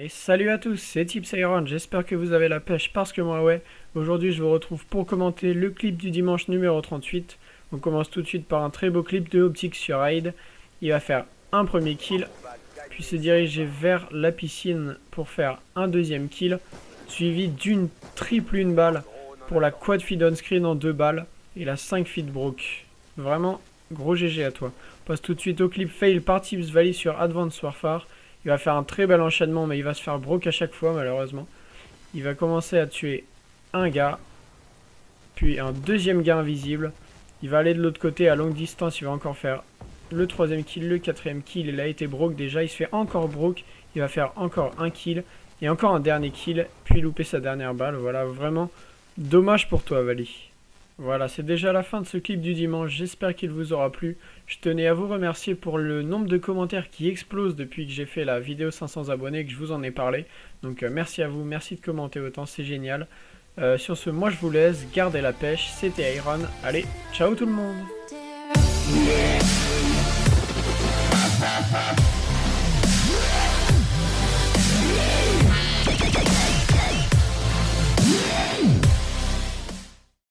Et salut à tous, c'est Tips Iron, j'espère que vous avez la pêche parce que moi ouais. Aujourd'hui je vous retrouve pour commenter le clip du dimanche numéro 38. On commence tout de suite par un très beau clip de Optic sur Raid. Il va faire un premier kill, puis se diriger vers la piscine pour faire un deuxième kill, suivi d'une triple une balle pour la quad feed on screen en deux balles et la 5 feed broke. Vraiment gros GG à toi. On passe tout de suite au clip fail par Tips Valley sur Advanced Warfare. Il va faire un très bel enchaînement, mais il va se faire broke à chaque fois, malheureusement. Il va commencer à tuer un gars, puis un deuxième gars invisible. Il va aller de l'autre côté à longue distance, il va encore faire le troisième kill, le quatrième kill. Il a été broke déjà, il se fait encore broke. Il va faire encore un kill, et encore un dernier kill, puis louper sa dernière balle. Voilà, vraiment dommage pour toi, Vali. Voilà, c'est déjà la fin de ce clip du dimanche, j'espère qu'il vous aura plu. Je tenais à vous remercier pour le nombre de commentaires qui explosent depuis que j'ai fait la vidéo 500 abonnés, que je vous en ai parlé. Donc euh, merci à vous, merci de commenter autant, c'est génial. Euh, sur ce, moi je vous laisse, gardez la pêche, c'était Iron, allez, ciao tout le monde